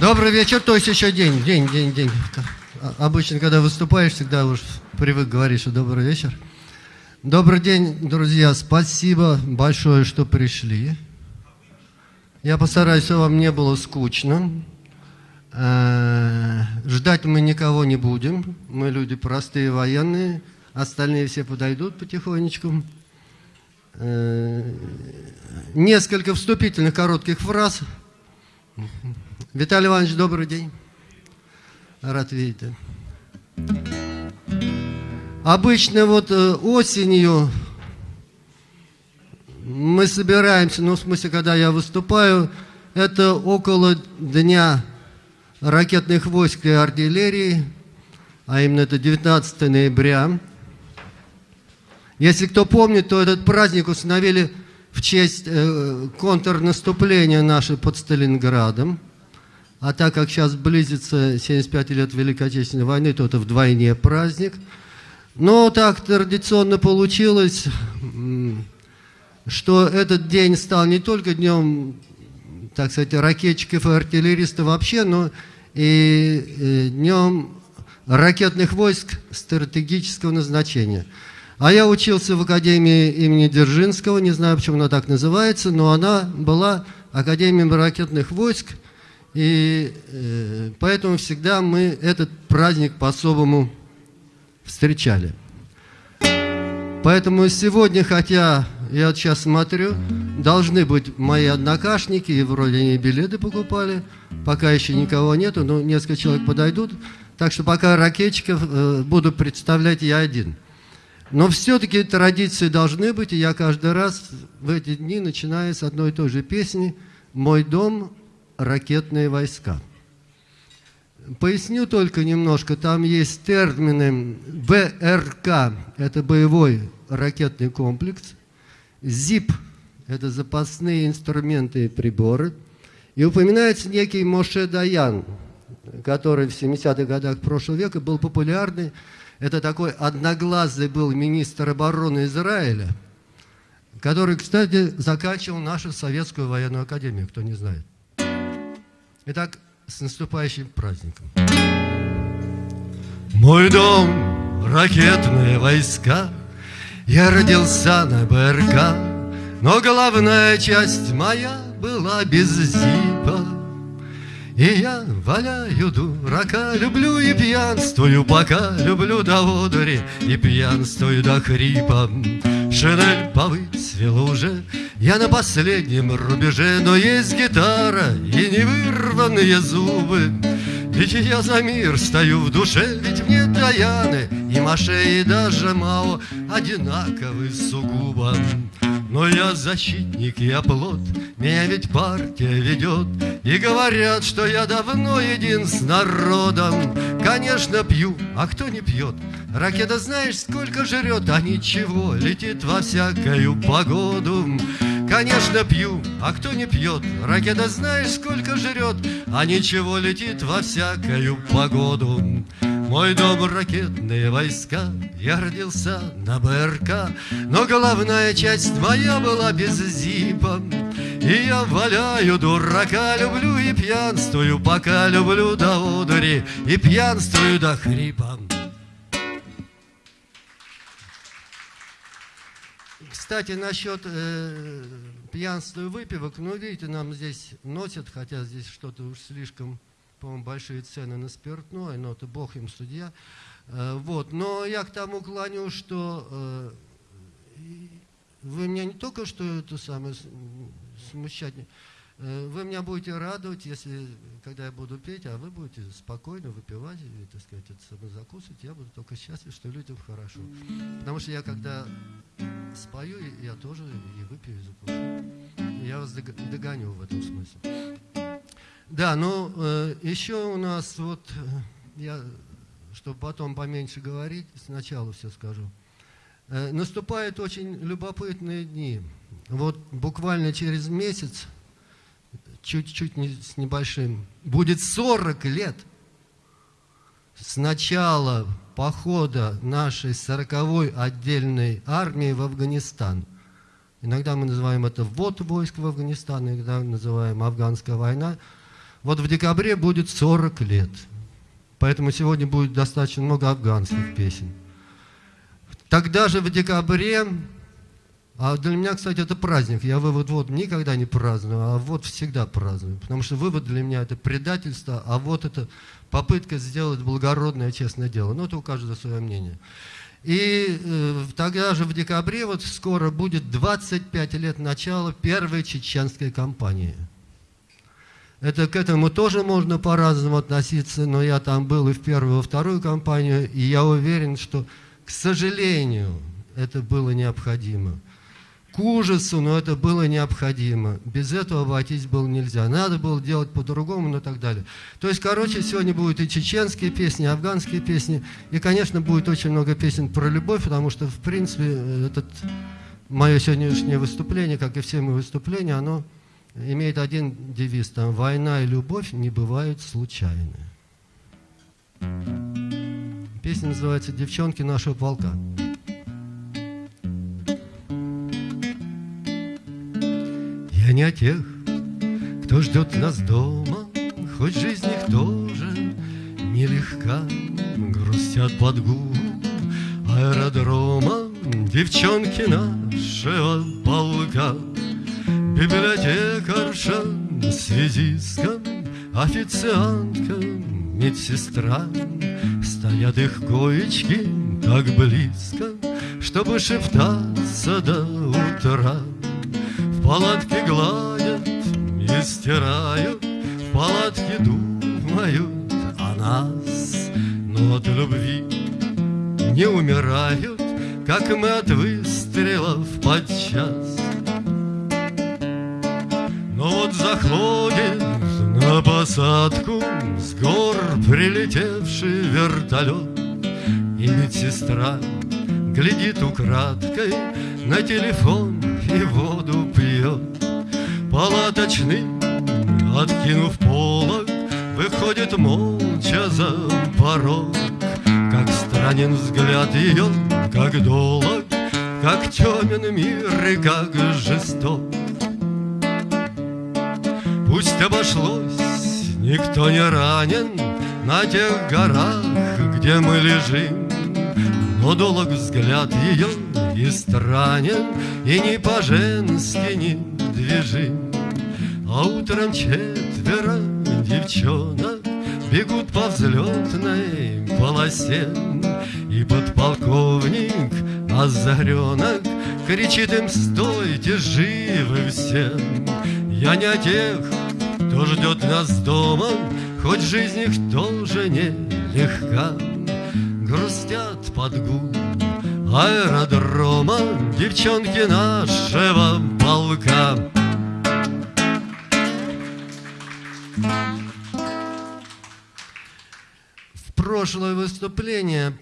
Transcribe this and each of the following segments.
Добрый вечер, то есть еще день, день, день, день. Обычно, когда выступаешь, всегда уж привык говорить, что добрый вечер. Добрый день, друзья, спасибо большое, что пришли. Я постараюсь, чтобы вам не было скучно. Э, Ждать мы никого не будем. Мы люди простые военные. Остальные все подойдут потихонечку. Э, Несколько вступительных коротких фраз. Виталий Иванович, добрый день. Рад видеть. Обычно вот э, осенью мы собираемся, ну, в смысле, когда я выступаю, это около Дня ракетных войск и артиллерии, а именно это 19 ноября. Если кто помнит, то этот праздник установили в честь э, контрнаступления нашей под Сталинградом. А так как сейчас близится 75 лет Великой Отечественной войны, то это вдвойне праздник. Но так традиционно получилось, что этот день стал не только днем, так сказать, ракетчиков и артиллеристов вообще, но и э, днем ракетных войск стратегического назначения. А я учился в Академии имени Дзержинского, не знаю, почему она так называется, но она была Академией ракетных войск, и э, поэтому всегда мы этот праздник по-особому встречали. Поэтому сегодня, хотя я сейчас смотрю, должны быть мои однокашники, и вроде они билеты покупали, пока еще никого нету, но несколько человек подойдут, так что пока ракетчиков э, буду представлять я один. Но все-таки традиции должны быть, и я каждый раз в эти дни начинаю с одной и той же песни «Мой дом – ракетные войска». Поясню только немножко, там есть термины БРК, это боевой ракетный комплекс, ЗИП, это запасные инструменты и приборы, и упоминается некий Моше Даян, который в 70-х годах прошлого века был популярный, это такой одноглазый был министр обороны Израиля, который, кстати, заканчивал нашу советскую военную академию, кто не знает. Итак, с наступающим праздником. Мой дом, ракетные войска, я родился на БРК, но головная часть моя была без зипа. И я валяю дурака, люблю и пьянствую пока, люблю до водори и пьянствую до хрипа. Шинель повыцвела уже, я на последнем рубеже, но есть гитара и невырванные зубы. Ведь я за мир стою в душе, ведь мне Даяны и Маше, и даже Мао одинаковы сугубо. Но я защитник и оплот, меня ведь партия ведет, И говорят, что я давно един с народом. Конечно, пью, а кто не пьет? Ракета знаешь, сколько жрет, а ничего, летит во всякую погоду. Конечно, пью, а кто не пьет? Ракета знаешь, сколько жрет, а ничего, летит во всякую погоду. Мой дом ракетные войска, я родился на БРК, но головная часть моя была без зипа. И я валяю дурака, люблю и пьянствую, пока люблю до одури и пьянствую до хрипа. Кстати, насчет э, пьянства и выпивок, ну, видите, нам здесь носят, хотя здесь что-то уж слишком, по-моему, большие цены на спиртное, но это бог им судья. Э, вот, но я к тому клоню, что э, вы меня не только что это самое смущать, э, вы меня будете радовать, если, когда я буду петь, а вы будете спокойно выпивать, и, так сказать, это самое закусывать, я буду только счастлив, что людям хорошо. Потому что я, когда спою, я тоже и выпью, и закушу. Я вас дог- догоню в этом смысле. Да, ну, э, еще у нас вот, э, я, чтобы потом поменьше говорить, сначала все скажу. Э, наступают очень любопытные дни. Вот буквально через месяц, чуть-чуть с небольшим, будет 40 лет с начала похода нашей 40-й отдельной армии в Афганистан. Иногда мы называем это ввод войск в Афганистан, иногда называем афганская война. Вот в декабре будет 40 лет. Поэтому сегодня будет достаточно много афганских песен. Тогда же в декабре, а для меня, кстати, это праздник, я вывод вот никогда не праздную, а вот всегда праздную, потому что вывод для меня это предательство, а вот это попытка сделать благородное, честное дело. Ну, это у каждого свое мнение. И э, тогда же в декабре, вот скоро будет 25 лет начала первой чеченской кампании. Это к этому тоже можно по-разному относиться, но я там был и в первую, и во вторую кампанию, и я уверен, что, к сожалению, это было необходимо к ужасу, но это было необходимо. Без этого обойтись было нельзя. Надо было делать по-другому, но так далее. То есть, короче, сегодня будут и чеченские песни, и афганские песни, и, конечно, будет очень много песен про любовь, потому что, в принципе, этот, мое сегодняшнее выступление, как и все мои выступления, оно имеет один девиз, там, «Война и любовь не бывают случайны». Песня называется «Девчонки нашего полка». Я не о тех, кто ждет нас дома, Хоть жизнь их тоже нелегка, Грустят под гул аэродрома Девчонки нашего полка, Библиотекарша, связистка, Официантка, медсестра, Стоят их коечки так близко, Чтобы шептаться до утра палатке гладят и стирают, В палатке думают о нас, Но от любви не умирают, Как мы от выстрелов подчас. Вот заходит на посадку С гор прилетевший вертолет, И медсестра глядит украдкой на телефон и воду пьет. Палаточный, откинув полок, Выходит молча за порог, Как странен взгляд ее, как долг, Как темен мир и как жесток. Пусть обошлось, никто не ранен На тех горах, где мы лежим, Но долг взгляд ее и странен, и не по-женски недвижим. А утром четверо девчонок Бегут по взлетной полосе, И подполковник озаренок Кричит им, стойте живы все. Я не о тех, кто ждет нас дома, Хоть жизнь их тоже не легка, Грустят под гул аэродрома Девчонки нашего полка. В прошлое выступление.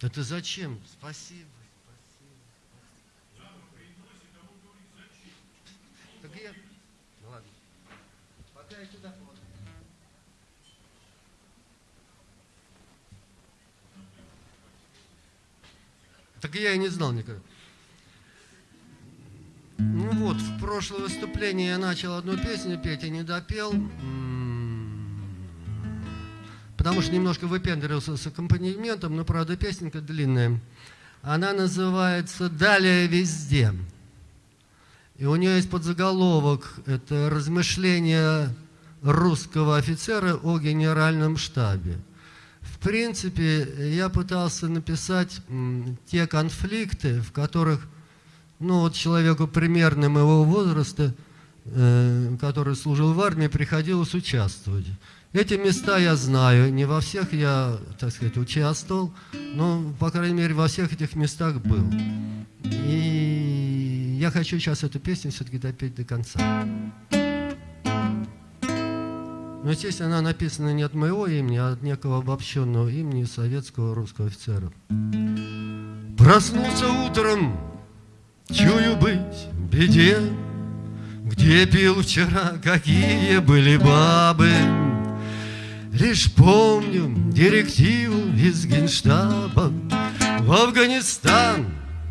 Это зачем? Спасибо Так я и не знал никогда. Ну вот, в прошлое выступление я начал одну песню петь и не допел, потому что немножко выпендривался с аккомпанементом, но, правда, песенка длинная. Она называется «Далее везде». И у нее есть подзаголовок, это размышления русского офицера о генеральном штабе принципе, я пытался написать те конфликты, в которых ну, вот человеку примерно моего возраста, э, который служил в армии, приходилось участвовать. Эти места я знаю, не во всех я, так сказать, участвовал, но, по крайней мере, во всех этих местах был. И я хочу сейчас эту песню все-таки допеть до конца. Но, естественно, она написана не от моего имени, а от некого обобщенного имени советского русского офицера. Проснулся утром, чую быть в беде, Где пил вчера, какие были бабы. Лишь помню директиву из генштаба В Афганистан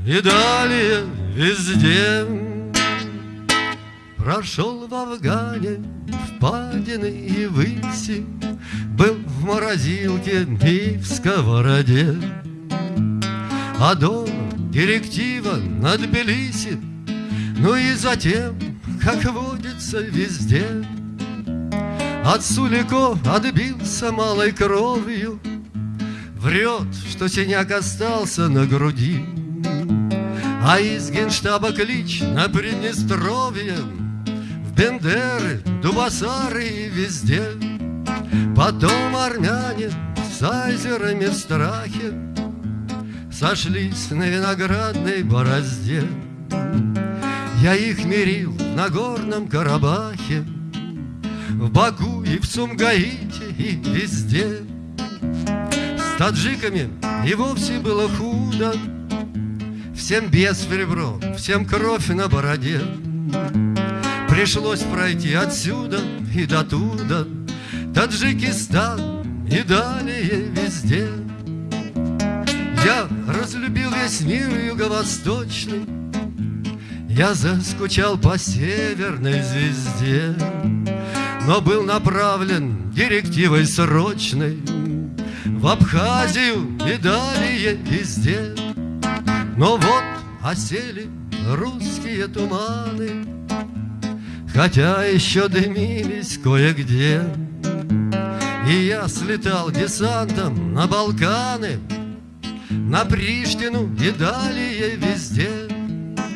и далее везде Прошел в Афгане впадины и выси, Был в морозилке и в сковороде. А дома директива над Тбилиси, Ну и затем, как водится везде, От Сулико отбился малой кровью, Врет, что синяк остался на груди, А из генштаба клич на Приднестровье Бендеры, Дубасары везде. Потом армяне с айзерами в страхе Сошлись на виноградной борозде. Я их мирил на горном Карабахе, В Баку и в Сумгаите и везде. С таджиками и вовсе было худо, Всем без в ребро, всем кровь на бороде. Пришлось пройти отсюда и до туда, Таджикистан и далее везде. Я разлюбил весь мир юго-восточный, Я заскучал по северной звезде, Но был направлен директивой срочной В Абхазию и далее везде. Но вот осели русские туманы, Хотя еще дымились кое-где. И я слетал десантом на Балканы, на Приштину и далее везде.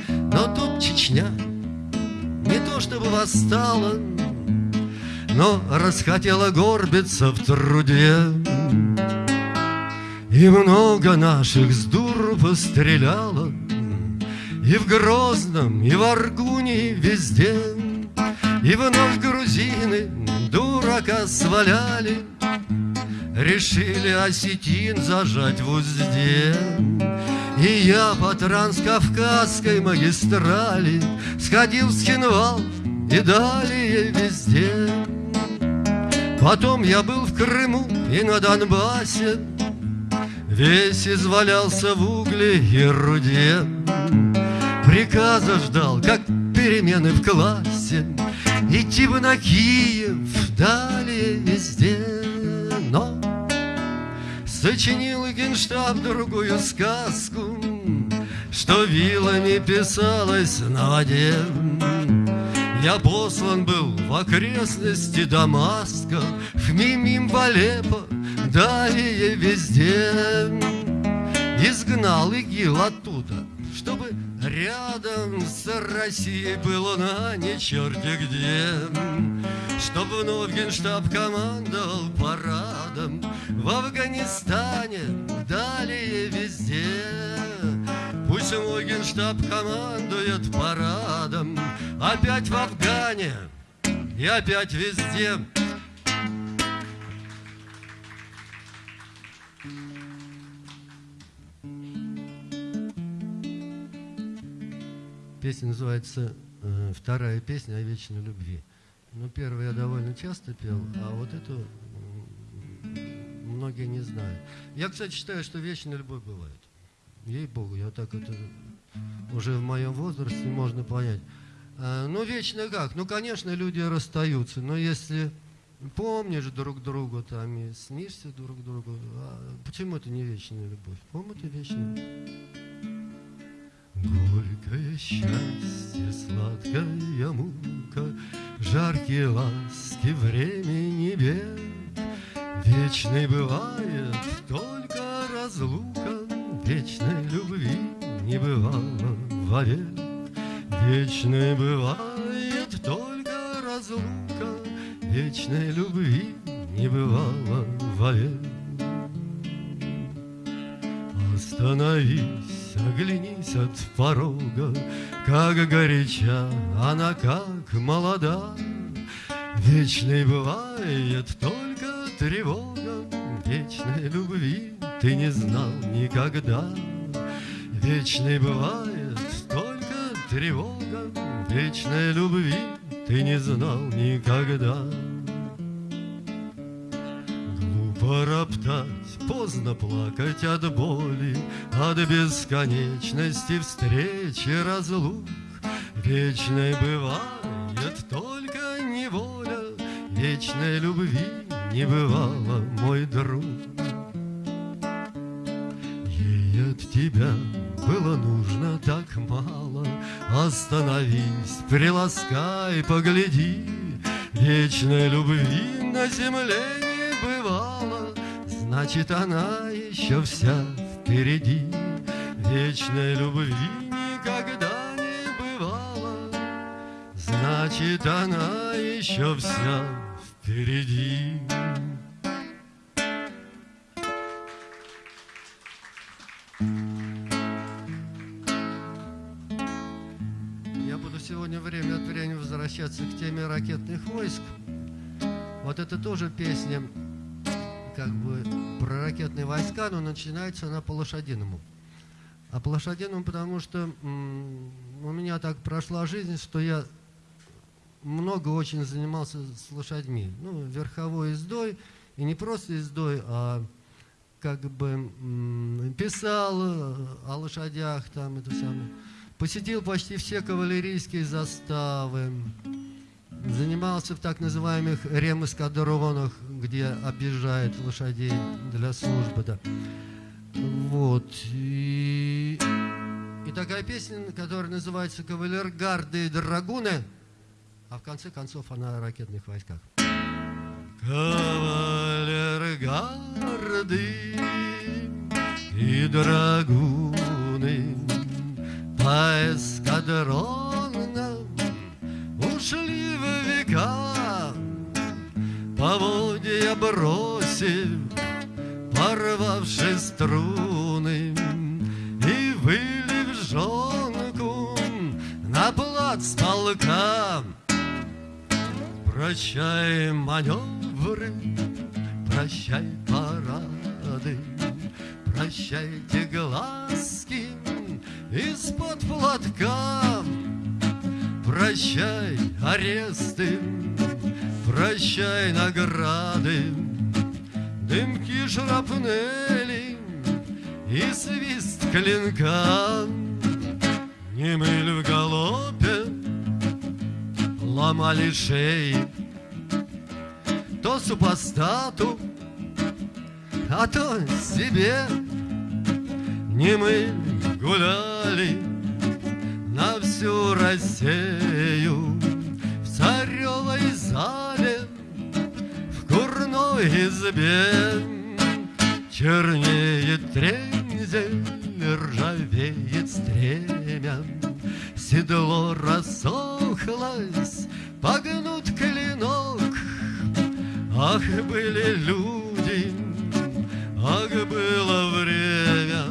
Но тут Чечня не то чтобы восстала Но расхотела горбиться в труде. И много наших с дуру постреляло И в Грозном, и в Аргуне, везде И вновь грузины дурака сваляли Решили осетин зажать в узде. И я по транскавказской магистрали Сходил в Схинвал и далее везде. Потом я был в Крыму и на Донбассе Весь извалялся в угле и руде. Приказа ждал, как перемены в классе Идти бы на Киев, далее везде Но Сочинил генштаб другую сказку, Что вилами писалось на воде. Я послан был в окрестности Дамаска, В Мимим, в Алеппо, далее везде. Изгнал ИГИЛ оттуда, чтобы рядом с Россией было на не черти где. Чтоб вновь генштаб командовал парадом В Афганистане, далее везде Пусть мой генштаб командует парадом Опять в Афгане и опять везде Песня называется э, «Вторая песня о вечной любви». Ну, первую я довольно часто пел, а вот эту многие не знают. Я, кстати, считаю, что вечная любовь бывает. Ей-богу, я так это уже в моем возрасте можно понять. А, ну, вечно как? Ну, конечно, люди расстаются, но если помнишь друг друга там и снишься друг другу, а почему это не вечная любовь? По-моему, это вечная Горькое счастье, сладкая мука, Жаркие ласки времени бед. Вечной бывает только разлука, Вечной любви не бывало вовек. Вечной бывает только разлука, Вечной любви не бывало вовек. Остановись Оглянись от порога, как горяча она, как молода. Вечной бывает только тревога, Вечной любви ты не знал никогда. Вечной бывает только тревога, Вечной любви ты не знал никогда. Глупо роптать Поздно плакать от боли, От бесконечности встречи разлук. Вечной бывает только неволя, Вечной любви не бывало, мой друг. Ей от тебя было нужно так мало, Остановись, приласкай, погляди, Вечной любви на земле Значит, она еще вся впереди. Вечной любви никогда не бывало, Значит, она еще вся впереди. Я буду сегодня время от времени возвращаться к теме ракетных войск. Вот это тоже песня как бы про ракетные войска, но начинается она по-лошадиному. А по-лошадиному, потому что у меня так прошла жизнь, что я много очень занимался с лошадьми. Ну, верховой ездой, и не просто ездой, а как бы писал о лошадях там это самое. Посетил почти все кавалерийские заставы. Занимался в так называемых ремэскадронах, где объезжают лошадей для службы. Да. Вот. И, и такая песня, которая называется «Кавалергарды и драгуны», а в конце концов она о ракетных войсках. Кавалергарды и драгуны по эскадронам поводья бросив, порвавши струны, и вылив жонку на плац полка. Прощай маневры, прощай парады, Прощайте глазки из-под платка. Прощай аресты, прощай награды, Дымки шрапнели и свист клинка. Не мыль в галопе, ломали шеи, То супостату, а то себе. Не мы гуляли на всю Россию В царевой зале, курной избе Чернеет трензель, ржавеет стремя. Седло рассохлось, погнут клинок. Ах, были люди, ах, было время.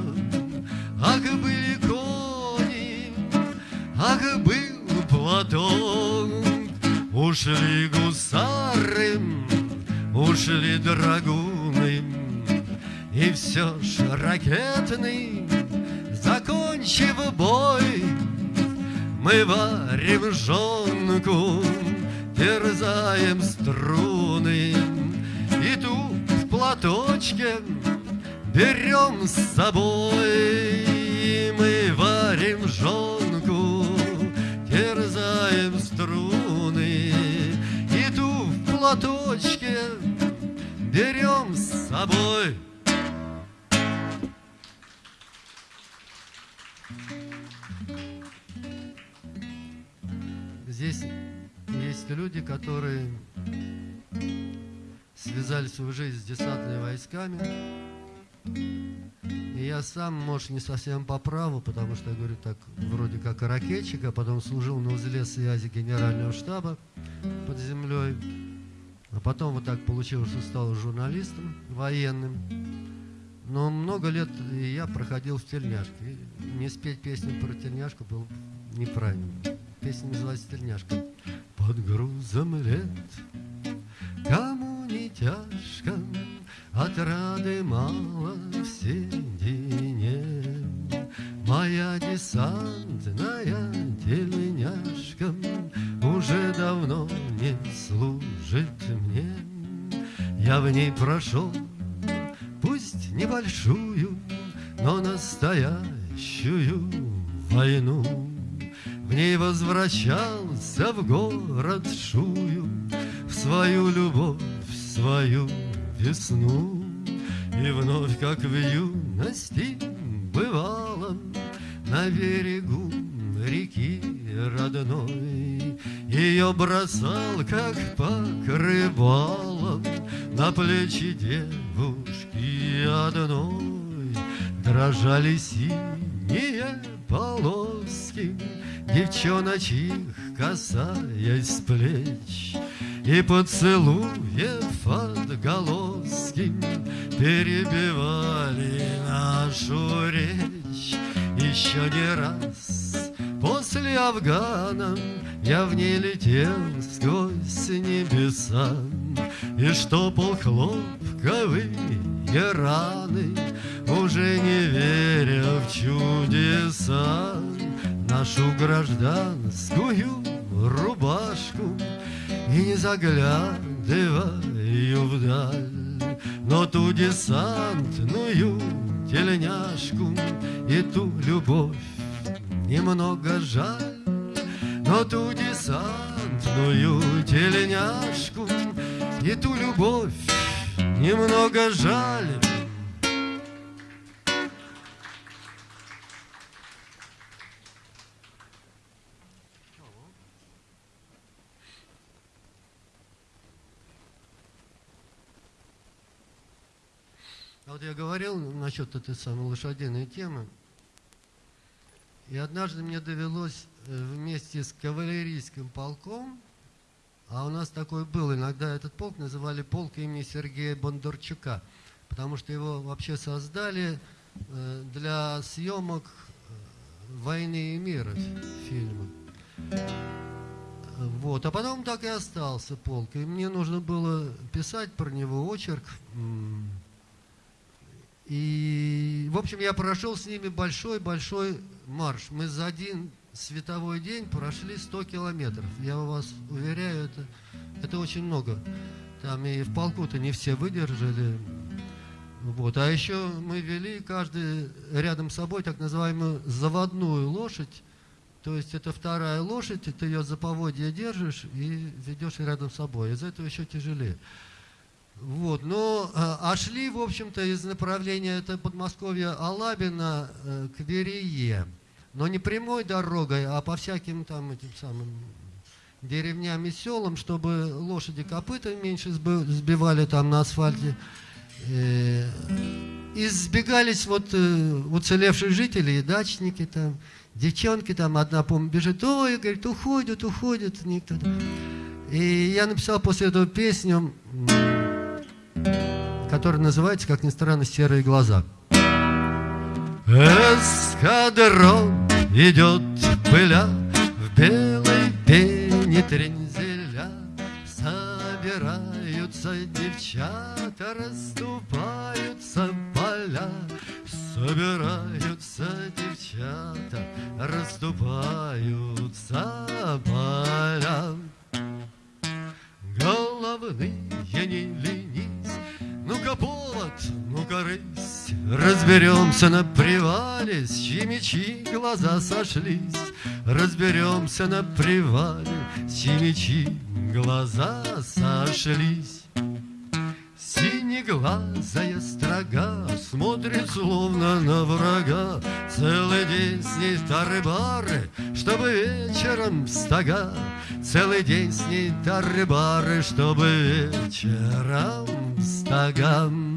Ах, были кони, ах, был платок. Ушли гусары, ушли драгуны И все ж ракетный, закончив бой мы варим жонку, терзаем струны, И ту в платочке берем с собой. Мы варим жонку, терзаем струны, И ту в платочке берем с собой. Здесь есть люди, которые связали свою жизнь с десантными войсками. И я сам, может, не совсем по праву, потому что я говорю так, вроде как ракетчик, а потом служил на узле связи генерального штаба под землей. А потом вот так получилось, что стал журналистом военным. Но много лет я проходил в тельняшке. Не спеть песню про тельняшку было неправильно. Песня называется «Тельняшка». Под грузом лет, кому не тяжко, Отрады мало в седине. Моя десантная тельняшка Уже давно Я в ней прошел, пусть небольшую, Но настоящую войну. В ней возвращался в город Шую, В свою любовь, в свою весну. И вновь, как в юности бывало, На берегу реки родной Ее бросал, как покрывалом На плечи девушки одной Дрожали синие полоски. Девчоночьих касаясь плеч И поцелуев отголоски Перебивали нашу речь. Еще не раз после Афгана Я в ней летел сквозь небеса И штопал хлопковые раны Уже не веря в чудеса. Нашу гражданскую рубашку И не заглядываю вдаль. Но ту десантную тельняшку И ту любовь немного жаль. Но ту десантную тельняшку И ту любовь немного жаль А вот я говорил насчет этой самой лошадиной темы. И однажды мне довелось э, вместе с кавалерийским полком, а у нас такой был, иногда этот полк называли полк имени Сергея Бондарчука, потому что его вообще создали э, для съемок э, «Войны и мира» фильма. Вот. А потом так и остался полк. И мне нужно было писать про него очерк. И, в общем, я прошел с ними большой-большой марш. Мы за один световой день прошли 100 километров. Я вас уверяю, это, это очень много. Там и в полку-то не все выдержали. Вот. А еще мы вели каждый рядом с собой так называемую заводную лошадь. То есть это вторая лошадь, ты ее за поводья держишь и ведешь рядом с собой. Из этого еще тяжелее. Вот, но а, а шли, в общем-то, из направления это Подмосковья Алабина э, к Верее. Но не прямой дорогой, а по всяким там этим самым деревням и селам, чтобы лошади копыта меньше сбивали там на асфальте. Э, и сбегались вот э, уцелевшие жители и дачники там, девчонки там, одна, помню, бежит, ой, говорит, уходят, уходят, никто. И я написал после этого песню, который называется, как ни странно, «Серые глаза». Эскадрон идет пыля в белой пене трензеля. Собираются девчата, расступаются поля. Собираются девчата, расступаются поля. Головные не ленись, ну-ка повод, ну-ка рысь, Разберемся на привале, с чьи глаза сошлись. Разберемся на привале, с чьи глаза сошлись. Синеглазая строга Смотрит словно на врага Целый день с ней тары-бары Чтобы вечером стога Целый день с ней тары-бары Чтобы вечером стога С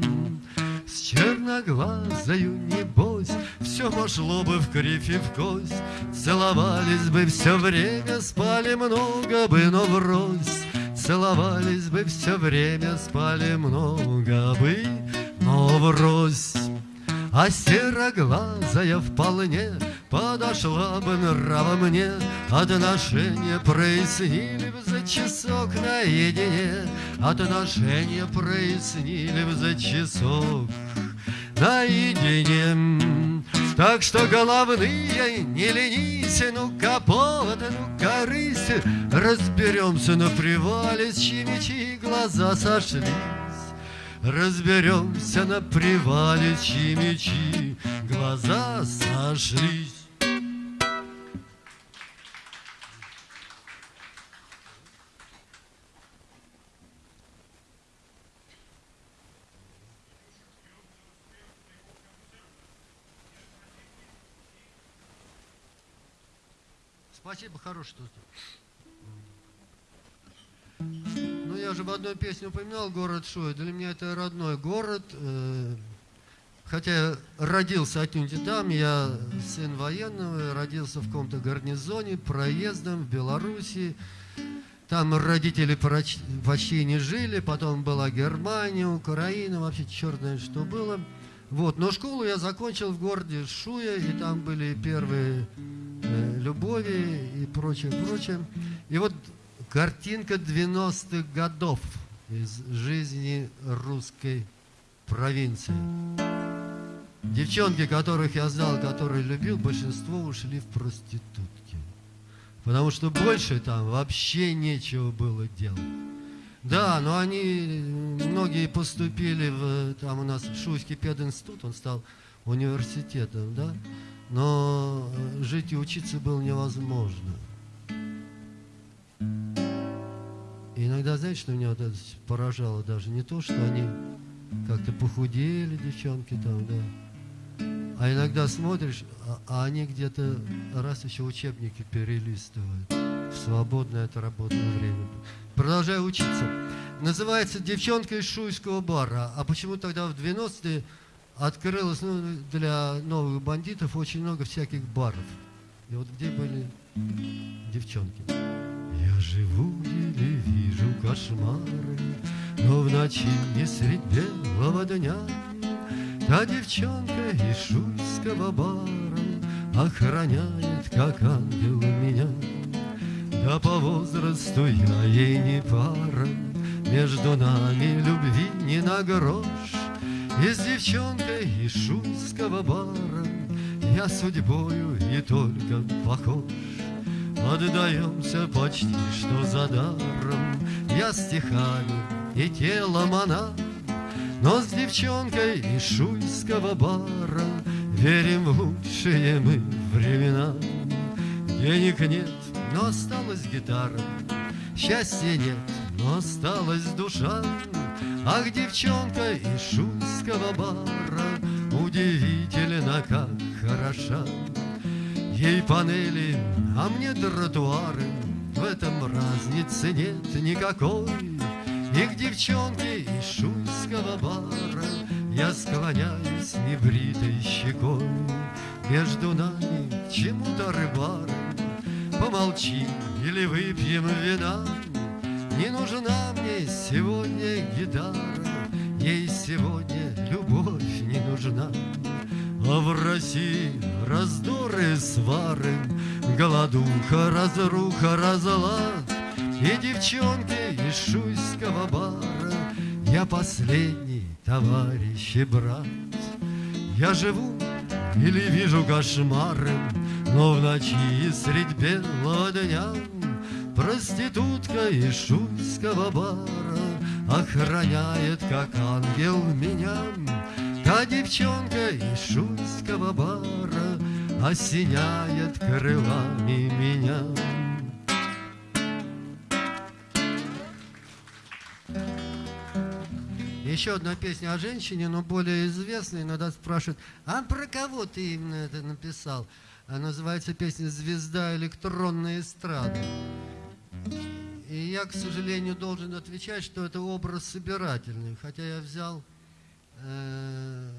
черноглазою небось Все пошло бы в кривь и в кость. Целовались бы все время Спали много бы, но врозь. Целовались бы все время, спали много бы, но врозь. А сероглазая вполне Подошла бы нрава мне. Отношения прояснили бы за часок наедине. Отношения прояснили бы за часок наедине так что головные не ленись, ну-ка повод, ну-ка рысь, Разберемся на привале, с чьими глаза сошлись. Разберемся на привале, с чьими глаза сошлись. Спасибо, хороший тост. Ну, я же в одной песне упоминал город Шуя. Для меня это родной город. Э, хотя я родился отнюдь там, я сын военного, родился в каком-то гарнизоне, проездом в Белоруссии. Там родители почти не жили, потом была Германия, Украина, вообще черт знает, что было. Вот, но школу я закончил в городе Шуя, и там были первые э, любови и прочее, прочее. И вот картинка 90-х годов из жизни русской провинции. Девчонки, которых я знал, которые любил, большинство ушли в проститутки. Потому что больше там вообще нечего было делать. Да, но они, многие поступили в, там у нас Шуйский пединститут, он стал университетом, да, но жить и учиться было невозможно. И иногда, знаете, что меня вот это поражало даже? Не то, что они как-то похудели, девчонки там, да, а иногда смотришь, а, а они где-то раз еще учебники перелистывают в свободное от работное время продолжаю учиться. Называется «Девчонка из шуйского бара». А почему тогда в 90-е открылось ну, для новых бандитов очень много всяких баров? И вот где были девчонки? Я живу или вижу кошмары, Но в ночи и средь белого дня Та девчонка из шуйского бара Охраняет, как ангел меня. Да по возрасту я ей не пара, Между нами любви не на грош, И с девчонкой из шуйского бара. Я судьбою и только похож. Отдаемся почти что за даром, Я стихами и телом она, Но с девчонкой из шуйского бара Верим в лучшие мы времена. Денег нет, но осталась гитара. Счастья нет, но осталась душа. Ах, девчонка из шуйского бара Удивительно, как хороша. Ей панели, а мне тротуары, В этом разницы нет никакой. И к девчонке из шуйского бара Я склоняюсь небритой щекой. Между нами чему-то рыбары Помолчим или выпьем вина. Не нужна мне сегодня гитара Ей сегодня любовь не нужна. А в России раздоры, свары Голодуха, разруха, разлад. И девчонки из шуйского бара Я последний товарищ и брат. Я живу или вижу кошмары но в ночи средь белого дня Проститутка из шуйского бара Охраняет, как ангел, меня Та девчонка из шуйского бара Осеняет крылами меня Еще одна песня о женщине, но более известная. Иногда спрашивают, а про кого ты именно это написал? Называется песня «Звезда электронной эстрады». И я, к сожалению, должен отвечать, что это образ собирательный. Хотя я взял э,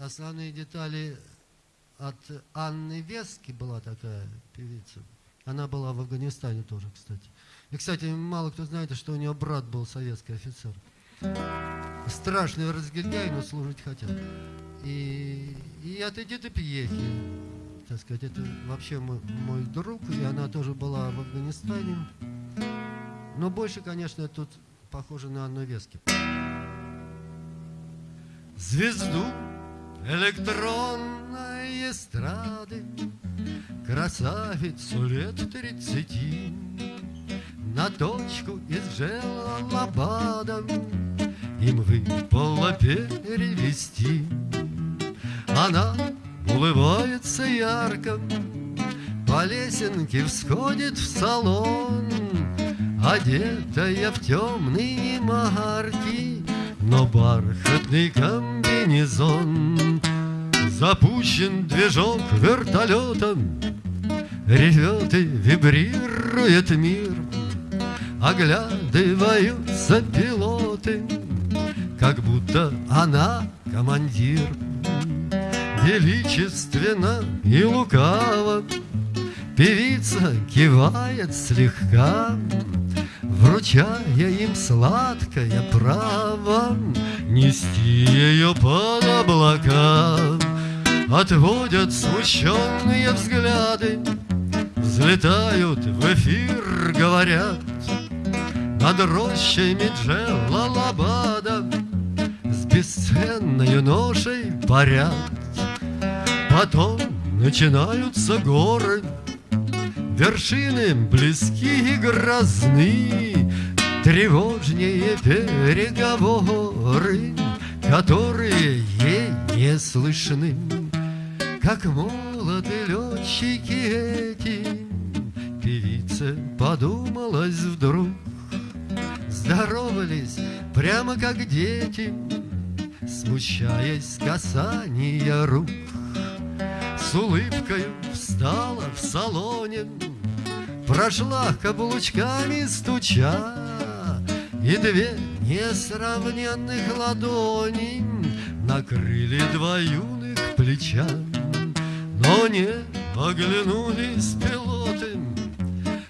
основные детали от Анны Вески, была такая певица. Она была в Афганистане тоже, кстати. И, кстати, мало кто знает, что у нее брат был советский офицер. Страшный разгильдяй, но служить хотел. И, и от Эдиты Пьехи так сказать, это вообще мой, мой друг, и она тоже была в Афганистане. Но больше, конечно, тут похоже на Анну Вески. Звезду электронной эстрады Красавицу лет тридцати На точку из Желалабада Им выпало перевести Она улыбается ярко, По лесенке всходит в салон, Одетая в темные марки, Но бархатный комбинезон. Запущен движок вертолетом, Ревет и вибрирует мир. Оглядываются пилоты Как будто она командир Величественно и лукаво. Певица кивает слегка Вручая им сладкое право Нести ее под облака. Отводят смущенные взгляды Взлетают в эфир, говорят. Над рощами Джелалабада С бесценной ношей парят Потом начинаются горы. Вершины близки и грозны Тревожнее переговоры Которые ей не слышны. Как молоды летчики эти Певица подумалась вдруг. Здоровались прямо как дети Смущаясь касания рук С улыбкой встала в салоне Прошла каблучками стуча И две несравненных ладони Накрыли два юных плеча. Но не оглянулись пилоты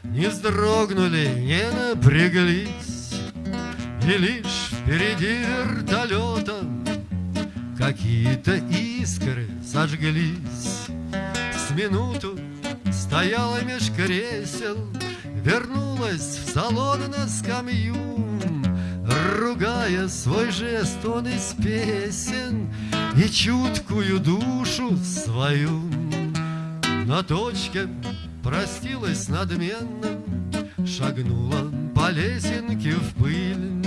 Не вздрогнули, не напряглись И лишь впереди вертолета Какие-то искры сожглись С минуту стояла меж кресел Вернулась в салон на скамью Ругая свой жест, он из песен И чуткую душу свою. На точке простилась надменно Шагнула по лесенке в пыль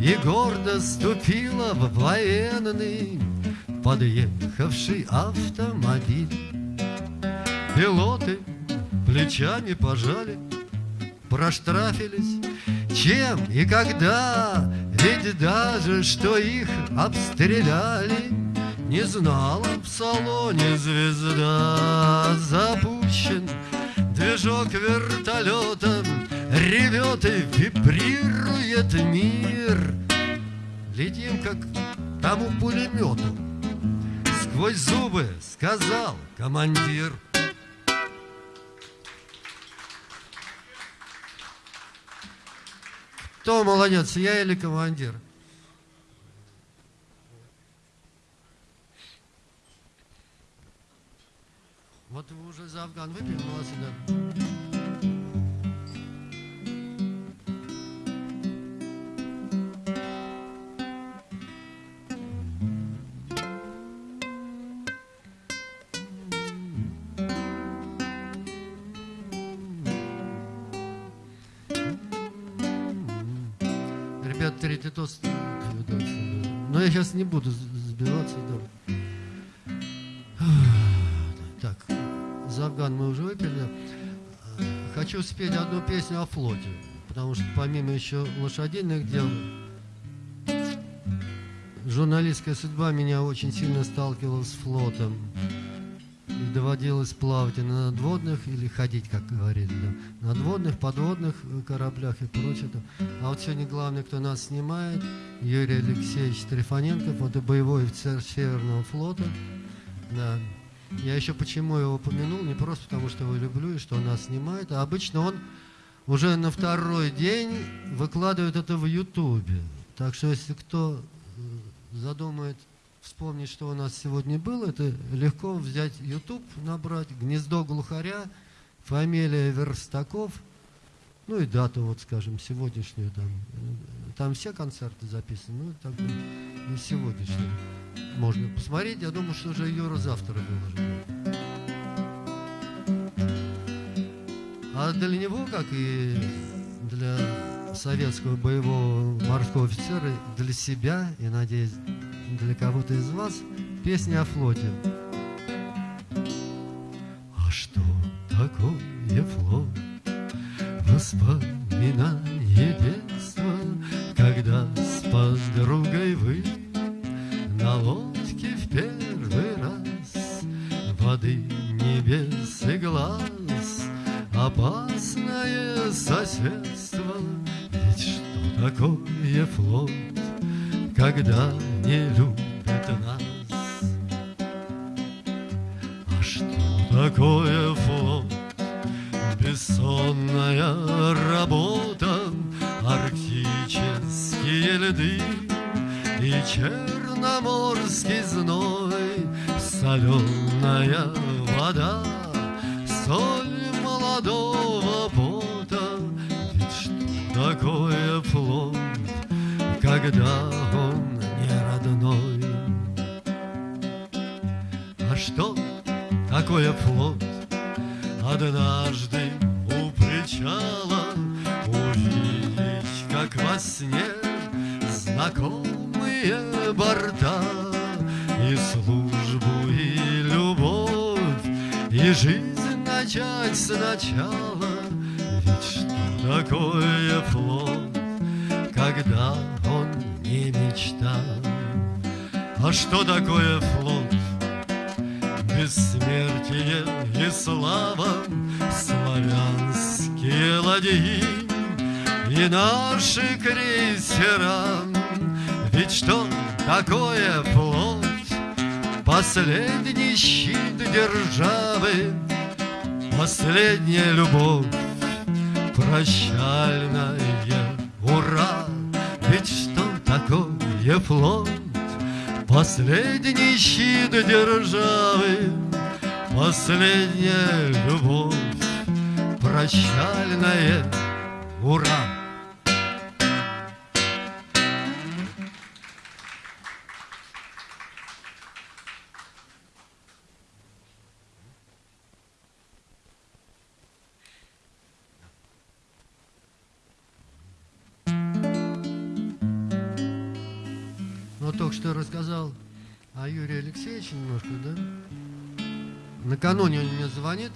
И гордо ступила в военный Подъехавший автомобиль Пилоты плечами пожали Проштрафились. Чем и когда? Ведь даже что их обстреляли. Не знала в салоне звезда. Запущен движок вертолета Ревет и вибрирует мир. Летим как тому пулемету Сквозь зубы сказал командир Кто молодец, я или командир? Вот вы уже за Афган выпили, молодцы, да. Тост. Но я сейчас не буду сбиваться. Да. Так, за Афган мы уже выпили. Хочу спеть одну песню о флоте, потому что помимо еще лошадиных дел, журналистская судьба меня очень сильно сталкивала с флотом. И доводилось плавать и на надводных, или ходить, как говорили, да, надводных, подводных кораблях и прочее. А вот сегодня главный, кто нас снимает, Юрий Алексеевич Трифоненков, это боевой офицер Северного флота. Да. Я еще почему его упомянул, не просто потому, что его люблю и что он нас снимает, а обычно он уже на второй день выкладывает это в Ютубе. Так что если кто задумает вспомнить, что у нас сегодня было, это легко взять YouTube, набрать «Гнездо глухаря», фамилия Верстаков, ну и дату, вот скажем, сегодняшнюю там. Там все концерты записаны, ну так и сегодняшнюю. Можно посмотреть, я думаю, что уже Юра завтра выложит. А для него, как и для советского боевого морского офицера, для себя и, надеюсь, для кого-то из вас песня о флоте. А что такое флот? Воспоминание такое флот? Последний щит державы, Последняя любовь, Прощальная ура! Немножко, да? Накануне он мне звонит,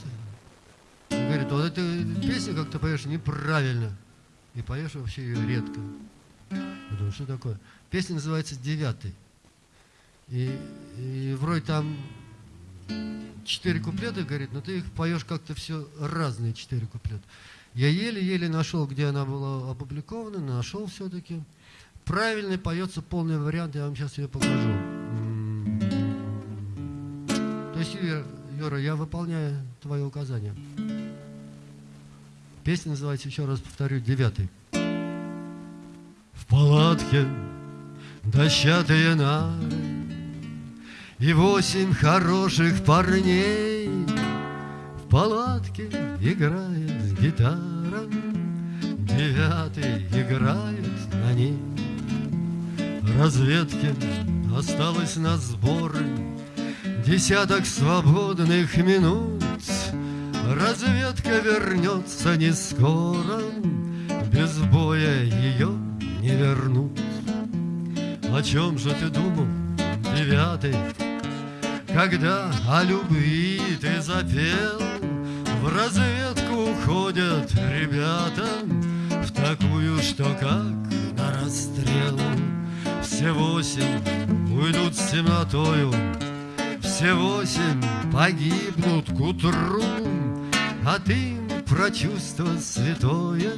говорит, вот эта песня, как ты поешь, неправильно. И поешь вообще ее редко. Я думаю, что такое? Песня называется «Девятый». И, и вроде там четыре куплета, говорит, но ты их поешь как-то все разные четыре куплета. Я еле-еле нашел, где она была опубликована, нашел все-таки правильный поется полный вариант, я вам сейчас ее покажу. Юра, я выполняю твои указания. Песня называется, еще раз повторю, девятый. В палатке дощатые нары И восемь хороших парней В палатке играет гитара Девятый играет на ней разведки Осталось на сборы Десяток свободных минут. Разведка вернется не скоро. Без боя ее не вернут. О чем же ты думал, девятый? Когда о любви ты запел В разведку уходят ребята В такую, что как на расстрел. Все восемь уйдут с темнотою, Все восемь погибнут к утру, А ты про чувство святое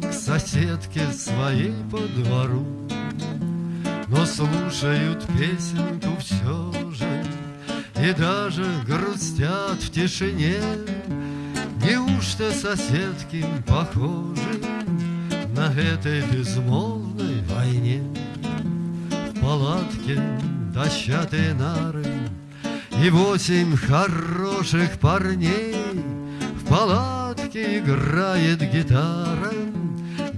К соседке своей по двору. Но слушают песенку все же И даже грустят в тишине. Неужто соседки похожи На этой безмолвной войне? палатке дощатые нары И восемь хороших парней В палатке играет гитара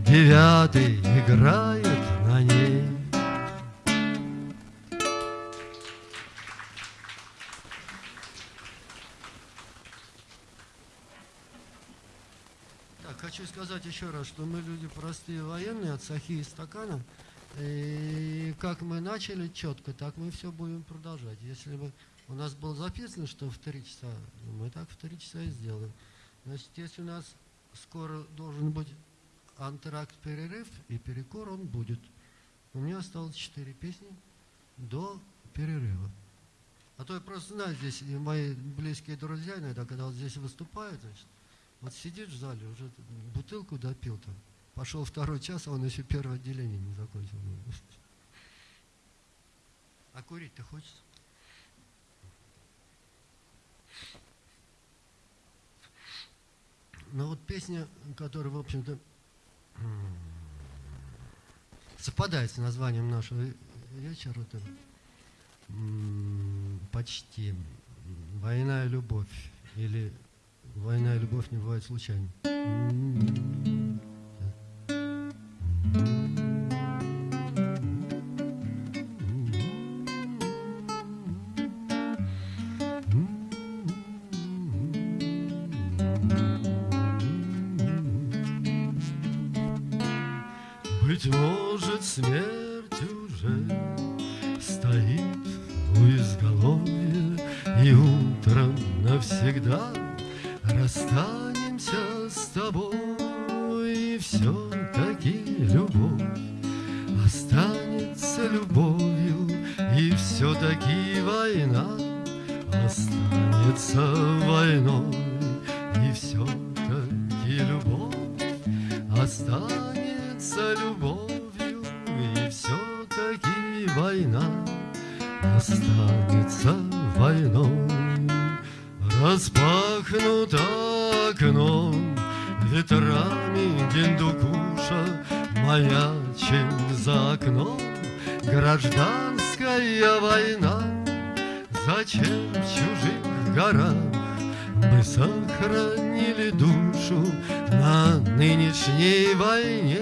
Девятый играет на ней Так, хочу сказать еще раз, что мы люди простые военные от сахи и стакана – и как мы начали четко, так мы все будем продолжать. Если бы у нас было записано, что в три часа, мы так в три часа и сделаем. Значит, если у нас скоро должен быть антракт перерыв и перекор, он будет. У меня осталось четыре песни до перерыва. А то я просто знаю здесь, и мои близкие друзья иногда, когда вот здесь выступают, значит, Вот сидит в зале, уже бутылку допил там. Пошел второй час, а он еще первое отделение не закончил. А курить-то хочется? Ну вот песня, которая, в общем-то, совпадает с названием нашего вечера, это почти «Война и любовь» или «Война и любовь не бывает случайно». Быть навсегда расстанемся гражданская война. Зачем в чужих горах мы сохранили душу на нынешней войне?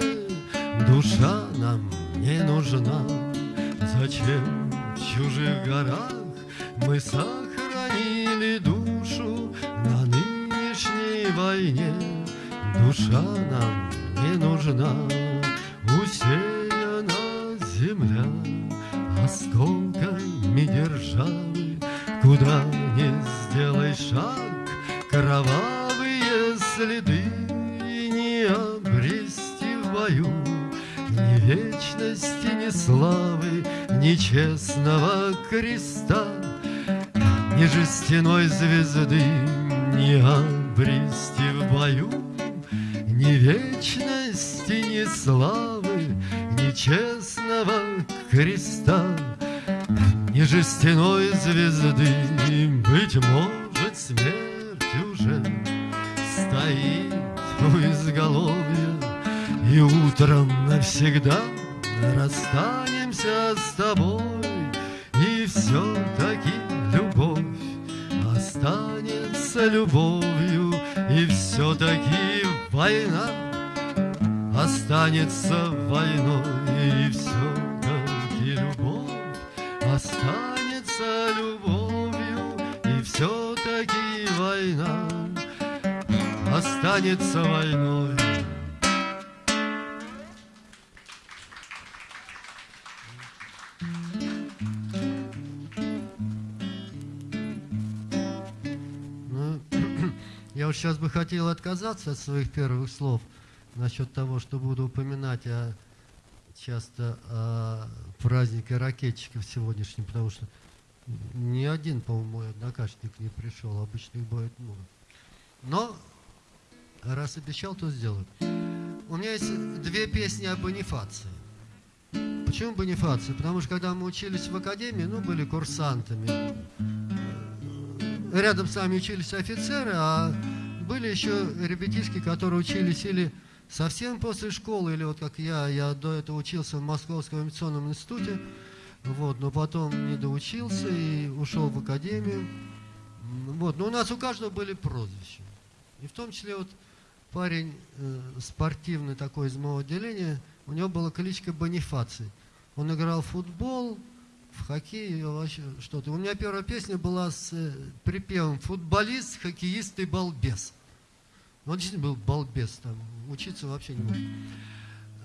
Душа нам не нужна Зачем в чужих горах Мы сохранили душу На нынешней войне Душа нам не нужна Усеяна земля Осколками державы Куда не сделай шаг Кровавые следы Не обрести в бою. Ни вечности, ни славы, ни честного креста, Ни жестяной звезды не обрести в бою, Ни вечности, ни славы, ни честного креста, Ни жестяной звезды, быть может, смерть уже Стоит у изголовья и утром навсегда расстанемся с тобой И все-таки любовь останется любовью И все-таки война останется войной И все-таки любовь. Останется любовью И все-таки война. Останется войной. Уж сейчас бы хотел отказаться от своих первых слов насчет того, что буду упоминать о, часто о празднике ракетчиков сегодняшнем, потому что ни один, по-моему, мой однокашник не пришел, обычно их бывает много. Но раз обещал, то сделаю. У меня есть две песни о бонифации. Почему бонифация? Потому что когда мы учились в академии, ну, были курсантами. Рядом с нами учились офицеры, а были еще ребятишки, которые учились или совсем после школы, или вот как я, я до этого учился в Московском авиационном институте, вот, но потом не доучился и ушел в академию. Вот, но у нас у каждого были прозвища. И в том числе вот парень э, спортивный такой из моего отделения, у него была кличка Бонифаций. Он играл в футбол, в хоккей, вообще что-то. У меня первая песня была с э, припевом «Футболист, хоккеист и балбес». Он действительно был балбес, там, учиться вообще не мог.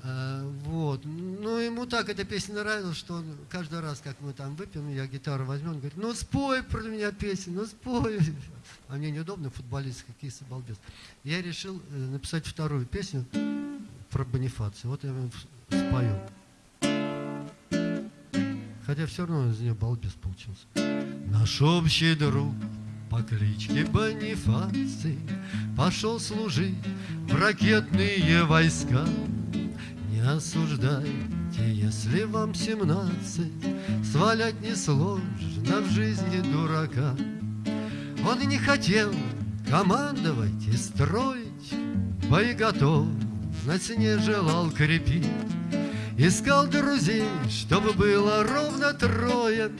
А, вот. Ну, ему так эта песня нравилась, что он каждый раз, как мы там выпьем, я гитару возьму, он говорит, ну спой про меня песню, ну спой. А мне неудобно, футболист, и балбес. Я решил э, написать вторую песню про Бонифацию. Вот я спою. Хотя все равно из нее балбес получился. Наш общий друг по кличке Бонифаций Пошел служить в ракетные войска. Не осуждайте, если вам семнадцать, Свалять несложно в жизни дурака. Он и не хотел командовать и строить, Боеготовность не желал крепить. Искал друзей, чтобы было ровно трое,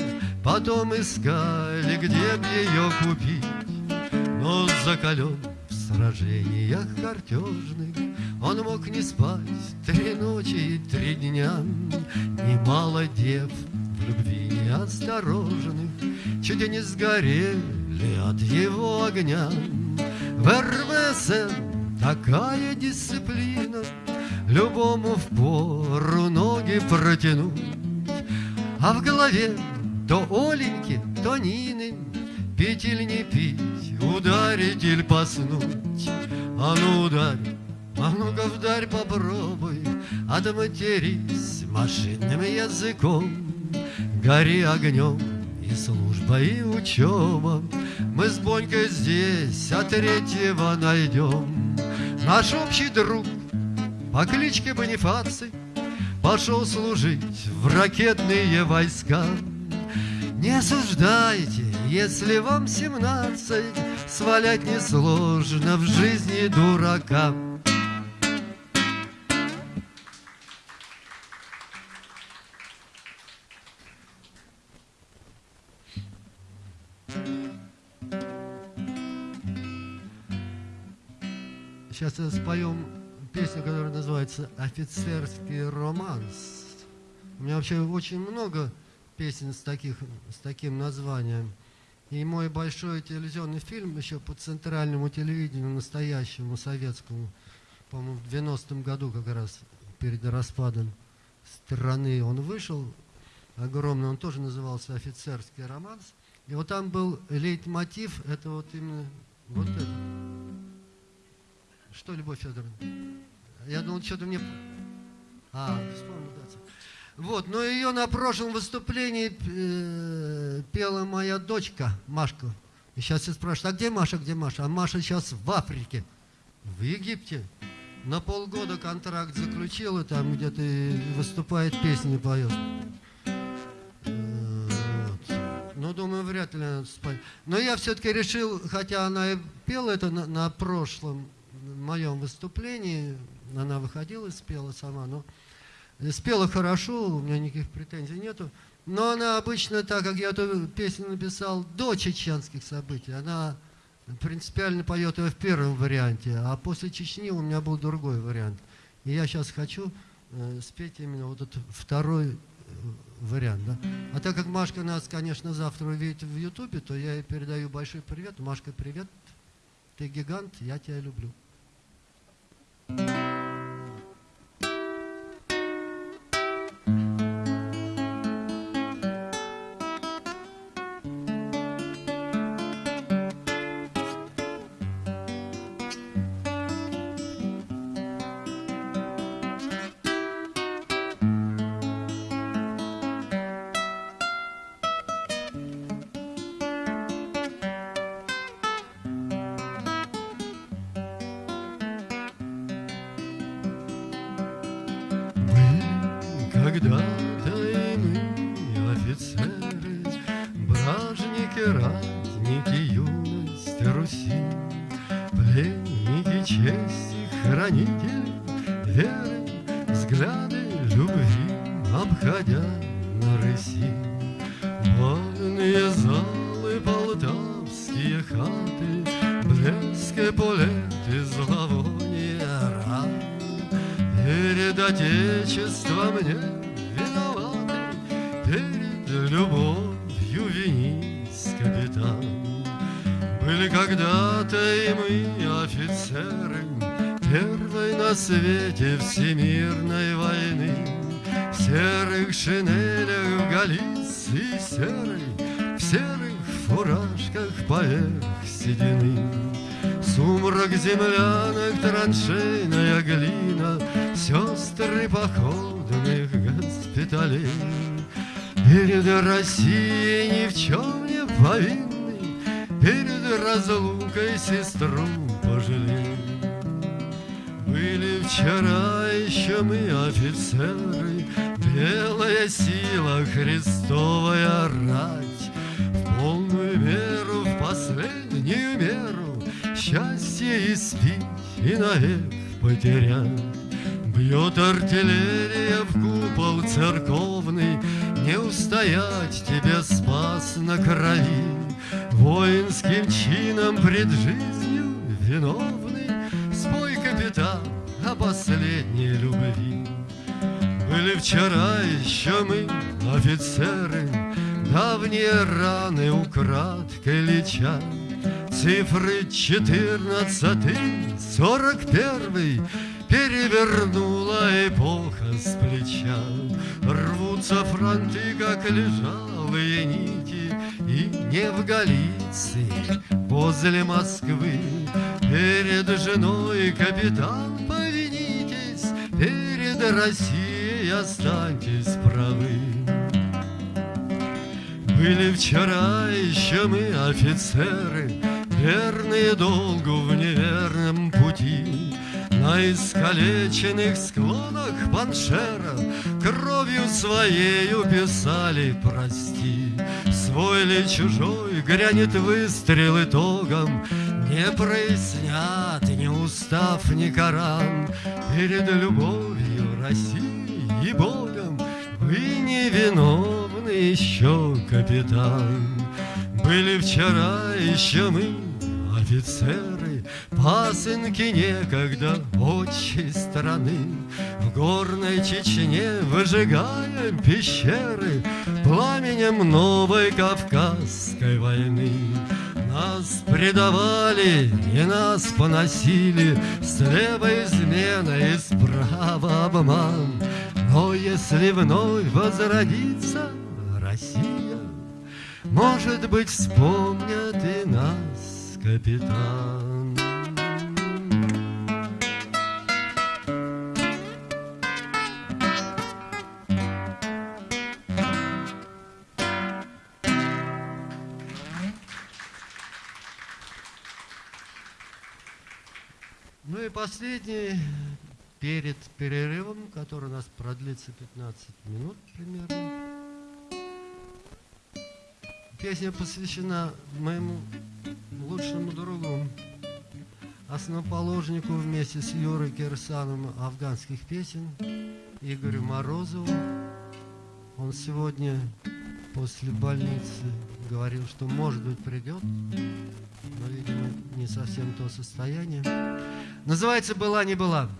Потом искали, где б ее купить. Но закален в сражениях картежных Он мог не спать три ночи и три дня. Немало дев в любви неосторожных Чуть не сгорели от его огня. В РВСН такая дисциплина — Любому в пору ноги протянуть. А в голове то Оленьки, то Нины, Пить или не пить, ударить или поснуть. А ну ударь, а ну-ка вдарь попробуй, А да матерись машинным языком. Гори огнем и служба, и учеба, Мы с Бонькой здесь, а третьего найдем. Наш общий друг по кличке Бонифаций Пошел служить в ракетные войска. Не осуждайте, если вам семнадцать, Свалять несложно в жизни дурака. Сейчас споем песня, которая называется «Офицерский романс». У меня вообще очень много песен с, таких, с таким названием. И мой большой телевизионный фильм еще по центральному телевидению, настоящему, советскому, по-моему, в 90-м году как раз, перед распадом страны, он вышел, огромный, он тоже назывался «Офицерский романс». И вот там был лейтмотив, это вот именно вот это. Что, Любовь Федоровна? Я думал, что-то мне... А, вспомнил, да. Вот, но ее на прошлом выступлении э, пела моя дочка Машка. И сейчас все спрашивают, а где Маша, где Маша? А Маша сейчас в Африке, в Египте. На полгода контракт заключила, там где-то выступает, песни поет. Э. Ну, думаю, вряд ли она спать. Но я все-таки решил, хотя она и пела это на, на прошлом моем выступлении, она выходила и спела сама, но спела хорошо, у меня никаких претензий нету. Но она обычно, так как я эту песню написал до чеченских событий, она принципиально поет ее в первом варианте, а после Чечни у меня был другой вариант. И я сейчас хочу э, спеть именно вот этот второй э, вариант. Да? А так как Машка нас, конечно, завтра увидит в Ютубе, то я ей передаю большой привет. Машка, привет. Ты гигант, я тебя люблю. Когда-то траншейная глина Сестры походных госпиталей. Перед Россией ни в чем не повинный, Перед разлукой сестру пожалел Были вчера еще мы офицеры Белая сила, Христовая потерять Бьет артиллерия в купол церковный Не устоять тебе спас на крови. Воинским чином пред жизнью виновный Спой, капитан, о последней любви. Были вчера еще мы, офицеры Давние раны украдкой лечат Цифры четырнадцатый, сорок первый. Перевернула эпоха с плеча. Рвутся фронты, как лежалые нити. И не в Галиции, возле Москвы. Перед женой, капитан, повинитесь. Перед Россией останьтесь правы. Были вчера еще мы офицеры Верные долгу в неверном пути на искалеченных склонах Паншера Кровью своею писали «Прости». Свой ли чужой грянет выстрел итогом, Не прояснят ни устав, ни Коран Перед любовью России и Богом Вы невиновны еще, капитан. Были вчера еще мы, офицеры, Пасынки некогда отчей страны. В горной Чечне выжигаем пещеры Пламенем новой Кавказской войны. Нас предавали и нас поносили Слева измена и справа обман. Но если вновь возродится Россия Может быть, вспомнят и нас, капитан. последний, перед перерывом, который у нас продлится 15 минут примерно. Песня посвящена моему лучшему другу, основоположнику вместе с Юрой Кирсаном афганских песен, Игорю Морозову. Он сегодня после больницы говорил, что может быть придет, но, видимо, не совсем то состояние. Называется «Была, не была».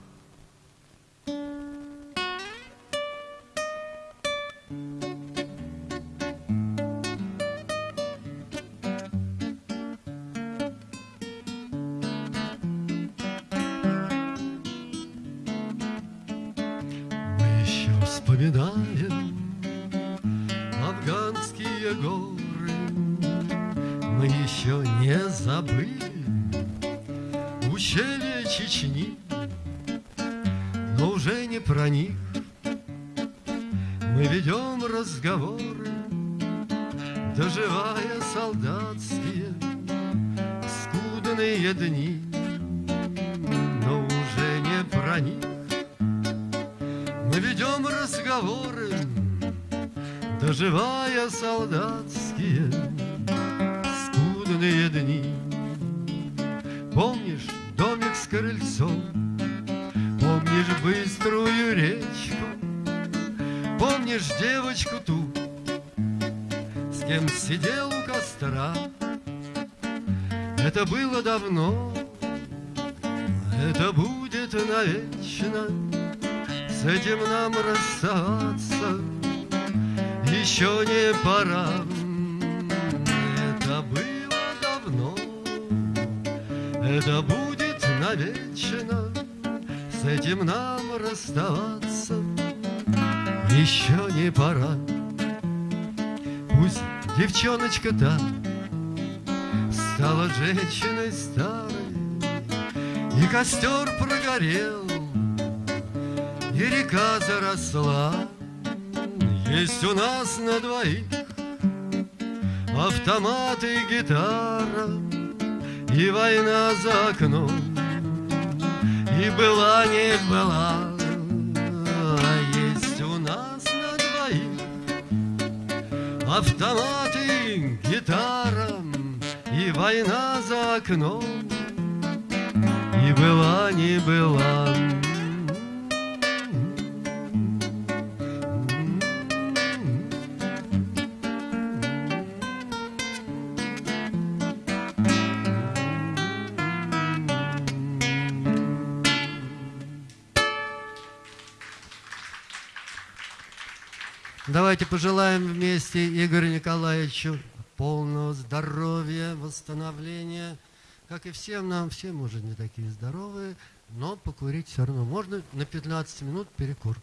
свету, С кем сидел у костра. Это было давно, это будет навечно, С этим нам расстаться еще не пора. Это было давно, это будет навечно, С этим нам расставаться еще не пора девочка та Стала женщиной старой И костер прогорел И река заросла. Есть у нас на двоих Автоматы, гитара И война за окном И была, не была Автоматы, гитара И война за окном. И была, не была Давайте пожелаем вместе Игорю Николаевичу полного здоровья, восстановления. Как и всем нам, все, может, не такие здоровые, но покурить все равно можно на 15 минут перекур.